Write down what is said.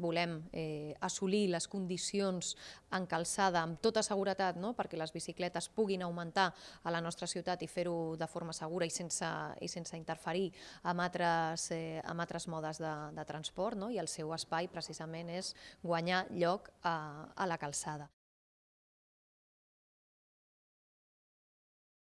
volem eh, assolir les condicions en calçada amb tota seguretat no? perquè les bicicletes puguin augmentar a la nostra ciutat i fer-ho de forma segura i sense, i sense interferir amb altres, eh, amb altres modes de, de transport no? i el seu espai precisament és guanyar lloc a, a la calçada.